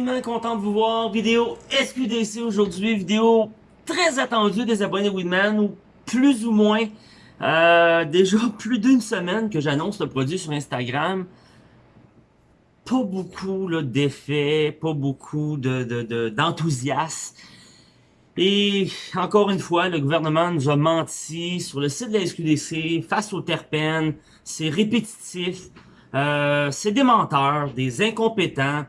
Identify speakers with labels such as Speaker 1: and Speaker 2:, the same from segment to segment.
Speaker 1: Content de vous voir. Vidéo SQDC aujourd'hui, vidéo très attendue des abonnés Winman, ou plus ou moins. Euh, déjà plus d'une semaine que j'annonce le produit sur Instagram. Pas beaucoup d'effets, pas beaucoup d'enthousiasme. De, Et encore une fois, le gouvernement nous a menti sur le site de la SQDC face aux terpènes. C'est répétitif. Euh, c'est des menteurs, des incompétents.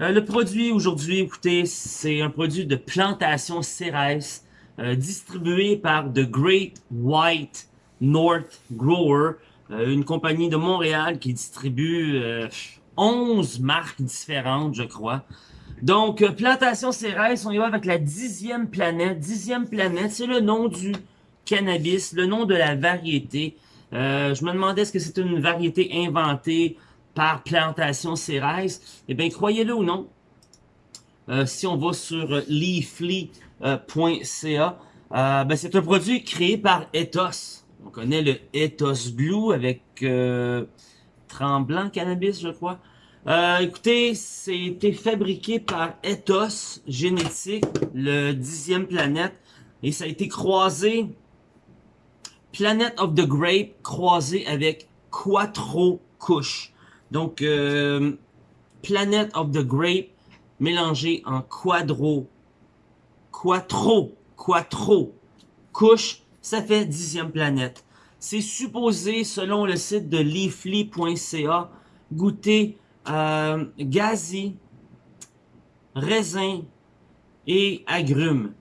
Speaker 1: Euh, le produit aujourd'hui, écoutez, c'est un produit de plantation Ceres euh, distribué par The Great White North Grower, une compagnie de Montréal qui distribue 11 marques différentes, je crois. Donc, plantation Ceres, on y va avec la dixième planète. Dixième planète, c'est le nom du cannabis, le nom de la variété. Euh, je me demandais est-ce que c'est une variété inventée par Plantation Ceres. Eh bien, croyez-le ou non, euh, si on va sur leafly.ca, euh, ben, c'est un produit créé par Ethos. On connaît le Ethos Blue avec Tremblant Cannabis, je crois. écoutez, c'était fabriqué par Ethos Génétique, le dixième planète, et ça a été croisé Planet of the Grape croisé avec Quattro Couche. Donc, euh, Planet of the Grape mélangé en quadro, quattro, quattro couche, ça fait dixième planète. C'est supposé, selon le site de leafly.ca, goûter euh, gazi, raisin et agrumes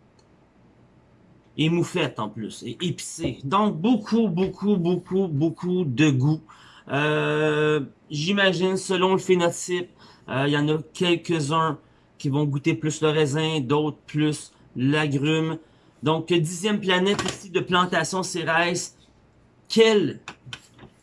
Speaker 1: et moufette en plus, et épicé. Donc beaucoup, beaucoup, beaucoup, beaucoup de goût. Euh, J'imagine, selon le phénotype, euh, il y en a quelques-uns qui vont goûter plus le raisin, d'autres plus l'agrume. Donc, dixième planète ici de plantation Cérès. Quel,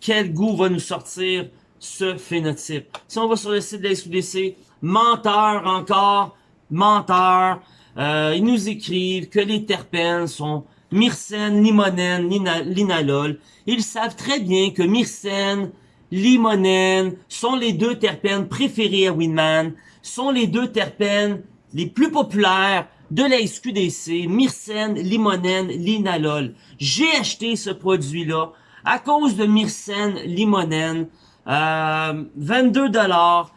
Speaker 1: quel goût va nous sortir ce phénotype? Si on va sur le site de la SQDC, menteur encore, menteur, euh, ils nous écrivent que les terpènes sont myrcène, limonène, linalol. Ils savent très bien que myrcène, limonène sont les deux terpènes préférés à Winman, sont les deux terpènes les plus populaires de la SQDC, myrcène, limonène, linalol. J'ai acheté ce produit-là à cause de myrcène, limonène, euh, 22 dollars.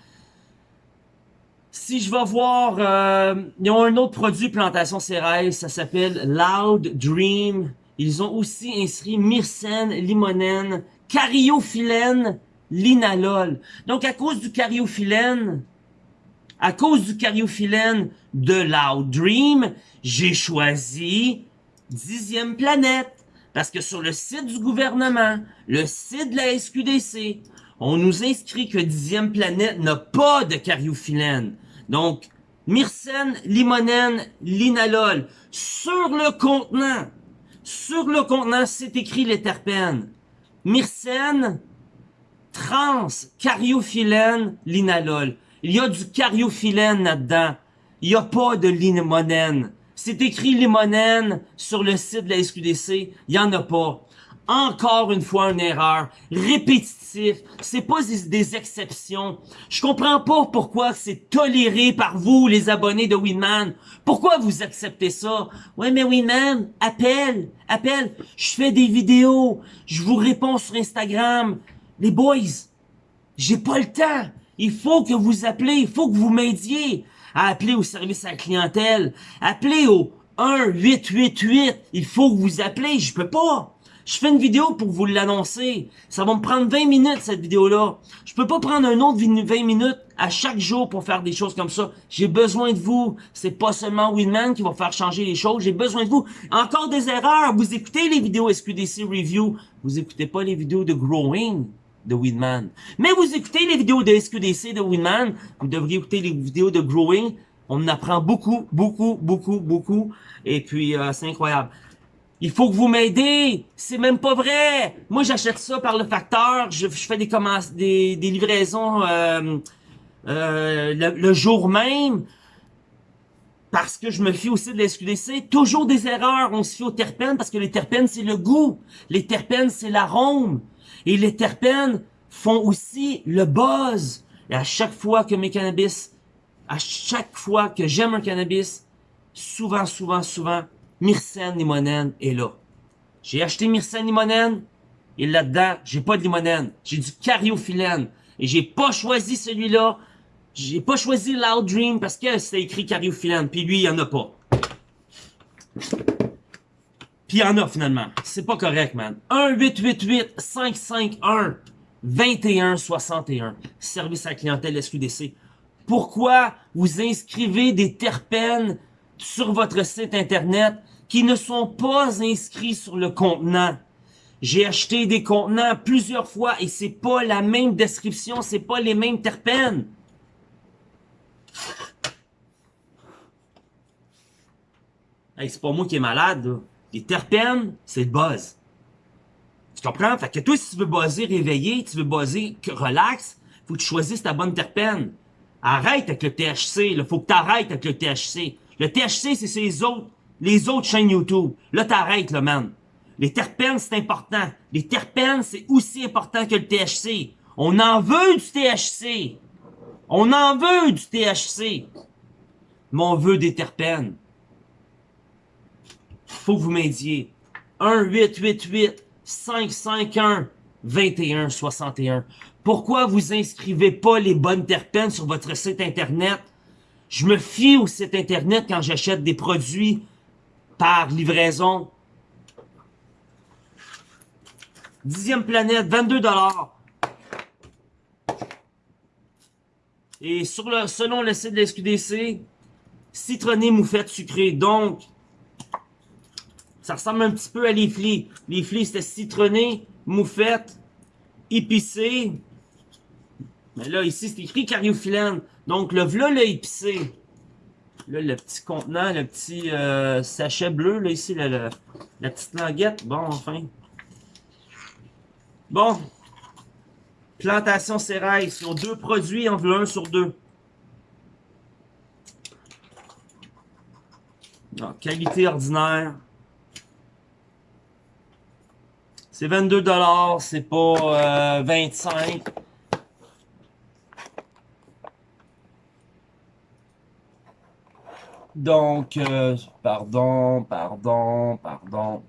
Speaker 1: Si je vais voir, euh, ils ont un autre produit plantation céréales, ça s'appelle Loud Dream. Ils ont aussi inscrit myrcène, limonène, cariophyllène, linalol. Donc à cause du cariophyllène, à cause du cariophyllène de Loud Dream, j'ai choisi dixième planète. Parce que sur le site du gouvernement, le site de la SQDC, on nous inscrit que dixième planète n'a pas de cariophyllène. Donc, myrcène, limonène, linalol. Sur le contenant, sur le contenant, c'est écrit les terpènes. Myrcène, trans, cariophyllène, linalol. Il y a du cariophyllène là-dedans. Il n'y a pas de limonène. C'est écrit limonène sur le site de la SQDC. Il n'y en a pas encore une fois une erreur, répétitif, c'est pas des, exceptions. Je comprends pas pourquoi c'est toléré par vous, les abonnés de Winman. Pourquoi vous acceptez ça? Ouais, mais Winman, appelle, appelle. Je fais des vidéos, je vous réponds sur Instagram. Les boys, j'ai pas le temps. Il faut que vous appelez, il faut que vous m'aidiez à appeler au service à la clientèle. Appelez au 1-888. Il faut que vous appelez, je peux pas. Je fais une vidéo pour vous l'annoncer. Ça va me prendre 20 minutes, cette vidéo-là. Je peux pas prendre un autre 20 minutes à chaque jour pour faire des choses comme ça. J'ai besoin de vous. C'est pas seulement Winman qui va faire changer les choses. J'ai besoin de vous. Encore des erreurs. Vous écoutez les vidéos SQDC Review. Vous écoutez pas les vidéos de Growing de Winman. Mais vous écoutez les vidéos de SQDC de Winman. Vous devriez écouter les vidéos de Growing. On apprend beaucoup, beaucoup, beaucoup, beaucoup. Et puis, euh, c'est incroyable. Il faut que vous m'aidez. C'est même pas vrai. Moi, j'achète ça par le facteur. Je, fais des commandes, des, livraisons euh, euh, le, jour même. Parce que je me fie aussi de la SQDC. Toujours des erreurs. On se fie aux terpènes parce que les terpènes, c'est le goût. Les terpènes, c'est l'arôme. Et les terpènes font aussi le buzz. Et à chaque fois que mes cannabis à chaque fois que j'aime un cannabis, souvent, souvent, souvent, Myrcène limonène est là. J'ai acheté Myrcène limonène, et là-dedans, j'ai pas de limonène. J'ai du cariophyllène. Et j'ai pas choisi celui-là. J'ai pas choisi Loud parce que c'était écrit cariophyllène. Puis lui, il y en a pas. Puis il y en a finalement. C'est pas correct, man. 1-888-551-2161. Service à la clientèle SQDC. Pourquoi vous inscrivez des terpènes sur votre site internet qui ne sont pas inscrits sur le contenant? J'ai acheté des contenants plusieurs fois et c'est pas la même description, c'est pas les mêmes terpènes. Hey, c'est pas moi qui est malade, là. Les terpènes, c'est le buzz. Tu comprends? Fait que toi, si tu veux buzzer réveillé, tu veux buzzer relax, faut que tu choisisses ta bonne terpène. Arrête avec le THC, là. Faut que t'arrêtes avec le THC. Le THC, c'est les autres, les autres chaînes YouTube. Là, t'arrêtes, là, man. Les terpènes, c'est important. Les terpènes, c'est aussi important que le THC. On en veut du THC. On en veut du THC. Mais on veut des terpènes. Faut que vous m'aidiez. 1-888-551-2161. Pourquoi vous inscrivez pas les bonnes terpènes sur votre site internet? Je me fie au site internet quand j'achète des produits par livraison. Dixième planète, 22 dollars. Et sur le, selon le site de la SQDC, citronné, moufette, sucré. Donc, ça ressemble un petit peu à les flics. Les c'était citronné, moufette, épicé. Mais là, ici, c'est écrit cariophyllène. Donc, le v'là, le épicé. Là, le petit contenant, le petit euh, sachet bleu, là, ici, la, la, petite languette. Bon, enfin. Bon. Plantation Cérail. Ils ont deux produits, en veut un sur deux. Non, qualité ordinaire. C'est 22 c'est pas euh, 25. Donc, euh, pardon, pardon, pardon.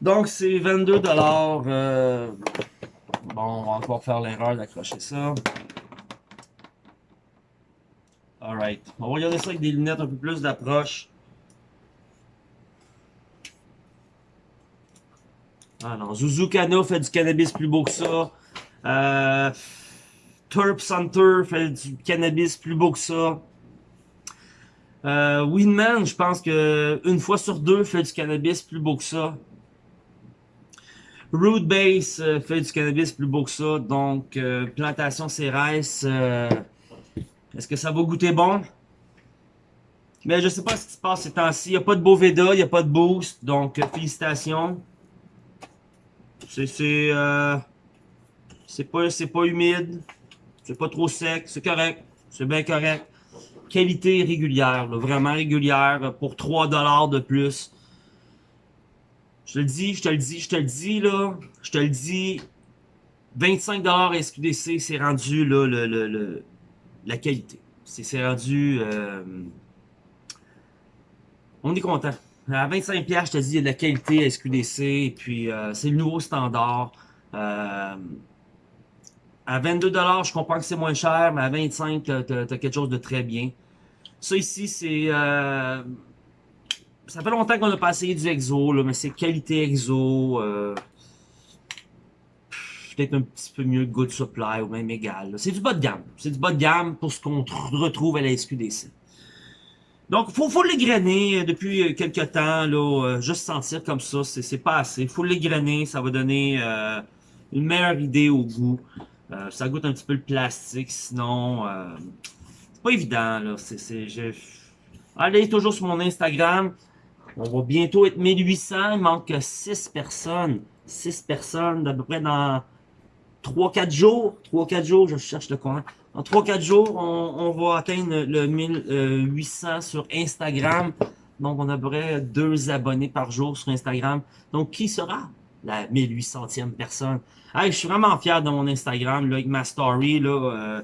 Speaker 1: Donc, c'est 22 dollars. Euh, bon, on va encore faire l'erreur d'accrocher ça. Alright. On va regarder ça avec des lunettes un peu plus d'approche. Ah non, Zuzukana fait du cannabis plus beau que ça. Euh, Turp Center fait du cannabis plus beau que ça. Euh, Winman, je pense que une fois sur deux fait du cannabis plus beau que ça. Root Base euh, fait du cannabis plus beau que ça. Donc, euh, plantation Cérès, euh, est-ce que ça va goûter bon? Mais je sais pas ce qui se passe ces temps-ci. Il n'y a pas de Boveda, il n'y a pas de boost. Donc, félicitations. C'est pas humide, c'est pas trop sec, c'est correct, c'est bien correct. Qualité régulière, vraiment régulière pour 3 dollars de plus. Je te le dis, je te le dis, je te le dis, là. Je te le dis. 25$ SQDC, c'est rendu, là, le, le, la qualité. C'est rendu... Euh, on est content. À 25$, je te dis, il y a de la qualité SQDC, et puis euh, c'est le nouveau standard. Euh, à 22$, je comprends que c'est moins cher, mais à 25$, t'as as, quelque chose de très bien. Ça ici, c'est ça fait longtemps qu'on n'a pas essayé du exo, là, mais c'est qualité exo. Euh, Peut-être un petit peu mieux Good Supply ou même égal. C'est du bas de gamme. C'est du bas de gamme pour ce qu'on retrouve à la SQDC. Donc, faut, faut l'égrainer depuis quelques temps, là, euh, juste sentir comme ça, c'est pas assez. Faut l'égrainer, ça va donner euh, une meilleure idée au goût. Euh, ça goûte un petit peu le plastique, sinon, euh, c'est pas évident, là. Allez toujours sur mon Instagram, on va bientôt être 1800. Il manque 6 personnes. 6 personnes d'à peu près dans 3-4 jours. 3-4 jours, je cherche le coin. En 3-4 jours, on, va atteindre le 1800 sur Instagram. Donc, on a à peu près 2 abonnés par jour sur Instagram. Donc, qui sera? La 1800e personne? Je suis vraiment fier de mon Instagram, là, avec ma story. Euh,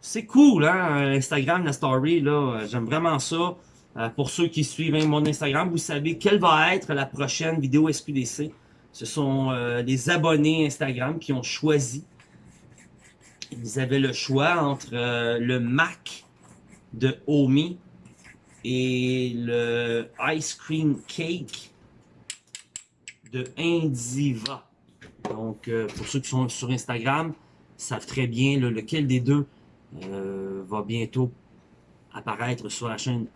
Speaker 1: c'est cool, hein, Instagram, la story, là, j'aime vraiment ça. Euh, pour ceux qui suivent hein, mon Instagram, vous savez quelle va être la prochaine vidéo SQDC. Ce sont euh, les abonnés Instagram qui ont choisi. Ils avaient le choix entre euh, le Mac de Omi et le Ice Cream Cake de Indiva. Donc, pour ceux qui sont sur Instagram, savent très bien lequel des deux va bientôt apparaître sur la chaîne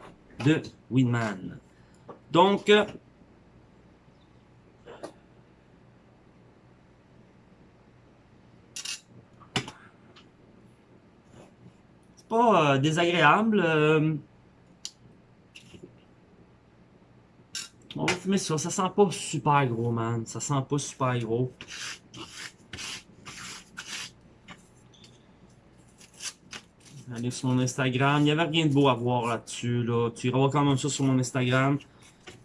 Speaker 1: de Winman. Donc, c'est pas euh, désagréable. On va fumer ça. Ça sent pas super gros, man. Ça sent pas super gros. Allez sur mon Instagram. Il n'y avait rien de beau à voir là-dessus. Là. Tu iras voir quand même ça sur mon Instagram.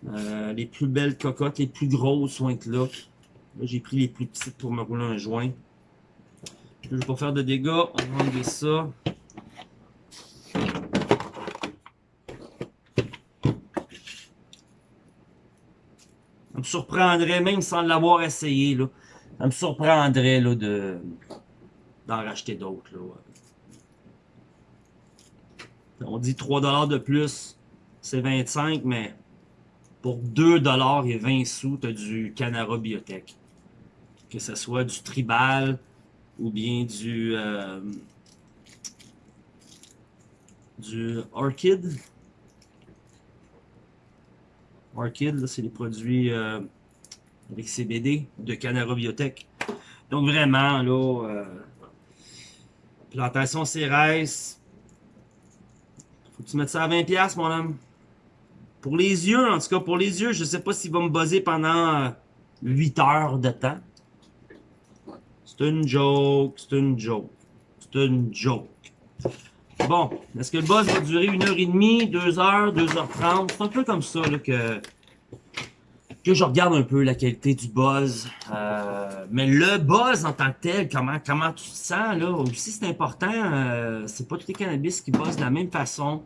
Speaker 1: Euh, les plus belles cocottes, les plus grosses vont être là. Là, j'ai pris les plus petites pour me rouler un joint. Je ne vais pas faire de dégâts. On va enlever ça. Surprendrait, même sans l'avoir essayé, là. Ça me surprendrait là, de d'en racheter d'autres. On dit 3$ de plus, c'est 25, mais pour 2$ et 20 sous, tu as du Canara Biotech. Que ce soit du Tribal ou bien du, euh, du Orchid. C'est les produits euh, avec CBD de Canara Biotech. Donc vraiment, là, euh, plantation Cérès, faut que tu mettes ça à 20$, mon homme. Pour les yeux, en tout cas, pour les yeux, je sais pas s'il va me buzzer pendant 8 euh, heures de temps. C'est une joke, c'est une joke, c'est une joke. Bon, est-ce que le buzz va durer une heure et demie, deux heures, deux heures trente? C'est un peu comme ça que, que je regarde un peu la qualité du buzz. Euh, mais le buzz en tant que tel, comment, comment tu te sens, là, aussi c'est important. Euh, c'est pas tous les cannabis qui buzzent de la même façon.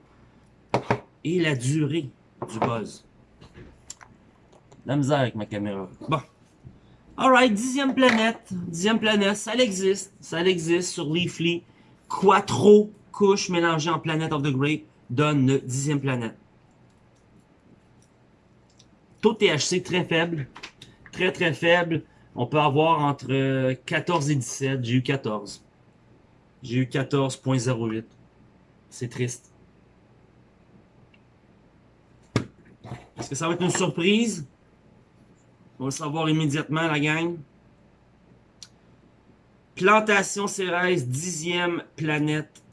Speaker 1: Et la durée du buzz. La misère avec ma caméra. Bon. Alright, dixième planète. Dixième planète, ça existe. Ça existe sur Leafly. Quattro couches mélangées en Planet of the Grape donne le dixième planète. Taux THC très faible. Très très faible. On peut avoir entre 14 et 17. J'ai eu 14. J'ai eu 14.08. C'est triste. Est-ce que ça va être une surprise? On va le savoir immédiatement, la gang. Plantation Cérès, dixième planète,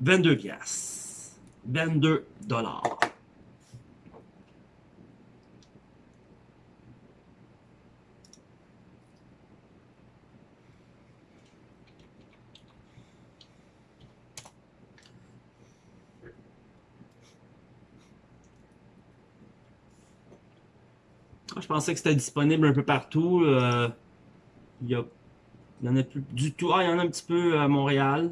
Speaker 1: 22 piastres. 22 dollars. Je pensais que c'était disponible un peu partout. Euh, il y, en a plus du tout. Ah, il y en a un petit peu à Montréal.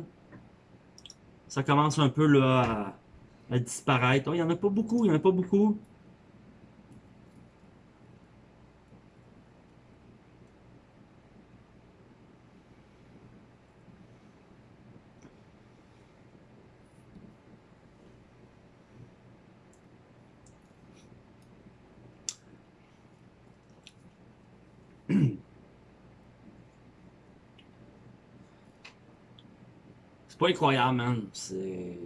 Speaker 1: Ça commence un peu là, à, disparaître. Oh, il n'y en a pas beaucoup, il n'y en a pas beaucoup. pas incroyable, man. C'est...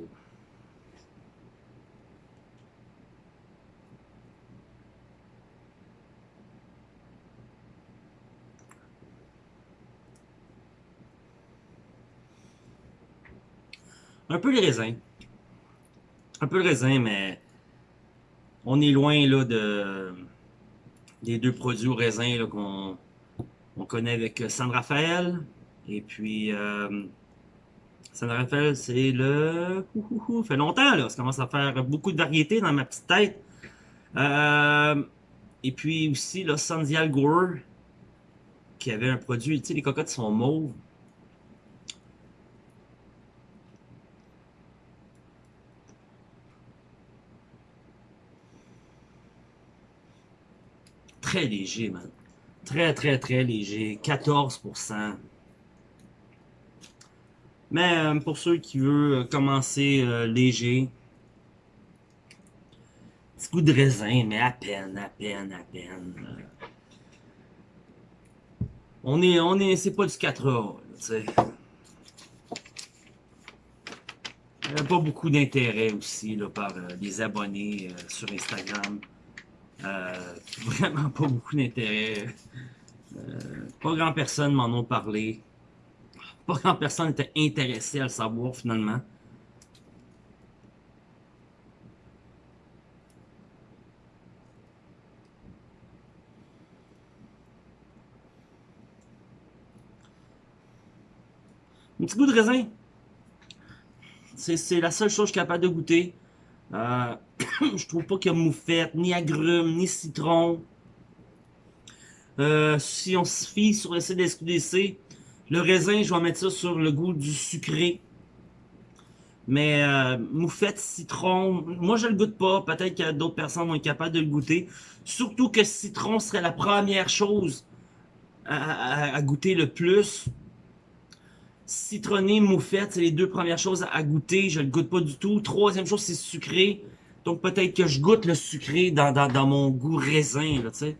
Speaker 1: Un peu le raisin. Un peu le raisin, mais on est loin là de des deux produits au raisin qu'on on connaît avec San Rafael. Et puis euh, ça me rappelle, c'est le... Fait longtemps, là. Ça commence à faire beaucoup de variétés dans ma petite tête. Euh, et puis aussi, le San Diego, qui avait un produit... Tu sais, les cocottes sont mauves. Très léger, man. Très, très, très léger. 14%. Mais euh, pour ceux qui veulent commencer euh, léger, petit goût de raisin, mais à peine, à peine, à peine. On est, on est, c'est pas du 4A, tu pas beaucoup d'intérêt aussi là, par euh, des abonnés euh, sur Instagram. Euh, vraiment pas beaucoup d'intérêt. Euh, pas grand personne m'en ont parlé. Pas grand personne était intéressé à le savoir finalement. Un petit goût de raisin. C'est la seule chose que je suis capable de goûter. Euh, je trouve pas qu'il y a moufette, ni agrumes, ni citron. Euh, si on se fie sur le CDSQDC, le raisin, je vais mettre ça sur le goût du sucré. Mais euh, moufette, citron, moi je le goûte pas. Peut-être que d'autres personnes vont être capables de le goûter. Surtout que citron serait la première chose à, goûter le plus citronné, moufette, c'est les deux premières choses à goûter. Je le goûte pas du tout. Troisième chose, c'est sucré. Donc peut-être que je goûte le sucré dans, dans, dans mon goût raisin, là, tu sais.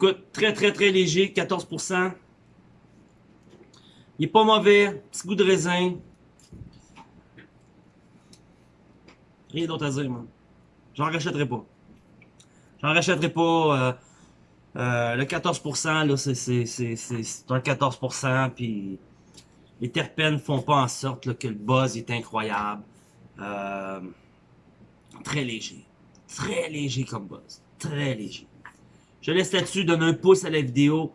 Speaker 1: Écoute, très très très léger, 14%. Il est pas mauvais, petit goût de raisin. Rien d'autre à dire, moi. J'en rachèterai pas. J'en rachèterai pas. Euh, euh, le 14%, là, c'est un 14%, puis les terpènes font pas en sorte que le buzz est incroyable. Euh, très léger. Très léger comme buzz. Très léger. Je laisse là-dessus, donne un pouce à la vidéo.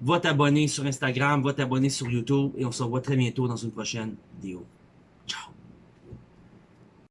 Speaker 1: Va t'abonner sur Instagram, va t'abonner sur YouTube, et on se revoit très bientôt dans une prochaine vidéo.